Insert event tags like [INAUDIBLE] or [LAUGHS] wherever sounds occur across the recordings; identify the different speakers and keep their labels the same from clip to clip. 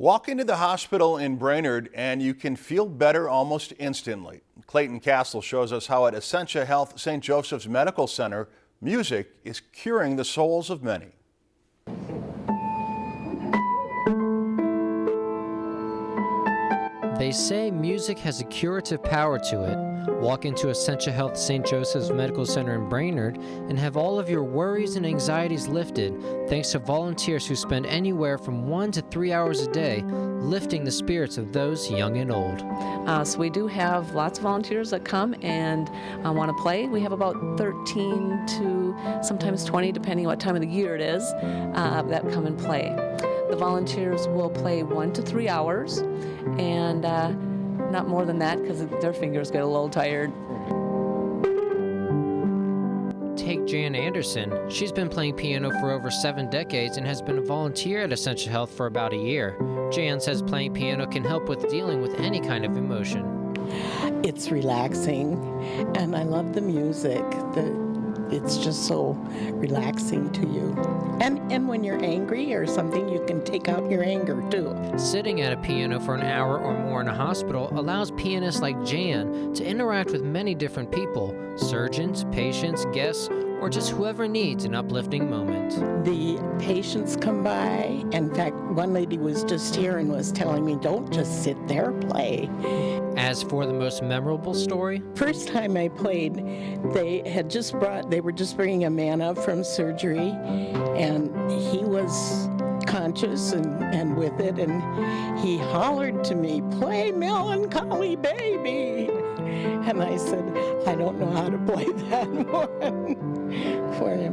Speaker 1: Walk into the hospital in Brainerd and you can feel better almost instantly. Clayton Castle shows us how at Essentia Health St. Joseph's Medical Center, music is curing the souls of many.
Speaker 2: They say music has a curative power to it. Walk into Essentia Health St. Joseph's Medical Center in Brainerd and have all of your worries and anxieties lifted thanks to volunteers who spend anywhere from one to three hours a day lifting the spirits of those young and old.
Speaker 3: Uh, so we do have lots of volunteers that come and uh, want to play. We have about 13 to sometimes 20, depending on what time of the year it is, uh, that come and play. The volunteers will play one to three hours and uh, not more than that because their fingers get a little tired.
Speaker 2: Take Jan Anderson. She's been playing piano for over seven decades and has been a volunteer at Essentia Health for about a year. Jan says playing piano can help with dealing with any kind of emotion.
Speaker 4: It's relaxing, and I love the music. The it's just so relaxing to you. And and when you're angry or something, you can take out your anger too.
Speaker 2: Sitting at a piano for an hour or more in a hospital allows pianists like Jan to interact with many different people, surgeons, patients, guests, or just whoever needs an uplifting moment.
Speaker 4: The patients come by. In fact, one lady was just here and was telling me, don't just sit there, play.
Speaker 2: As for the most memorable story?
Speaker 4: First time I played, they had just brought, they were just bringing a man up from surgery, and he was conscious and, and with it, and he hollered to me, play Melancholy Baby. And I said, I don't know how to play [LAUGHS] that one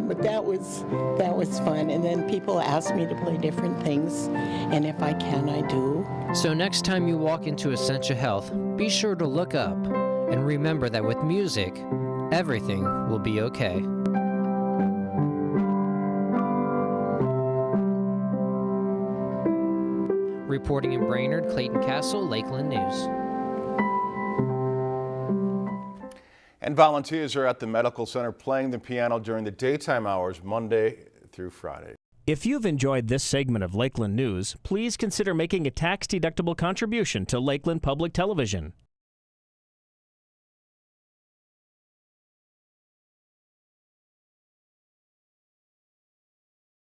Speaker 4: but that was that was fun. And then people ask me to play different things, and if I can, I do.
Speaker 2: So next time you walk into Essentia Health, be sure to look up and remember that with music, everything will be okay. Reporting in Brainerd, Clayton Castle, Lakeland News.
Speaker 1: And volunteers are at the medical center playing the piano during the daytime hours Monday through Friday.
Speaker 5: If you've enjoyed this segment of Lakeland News, please consider making a tax-deductible contribution to Lakeland Public Television.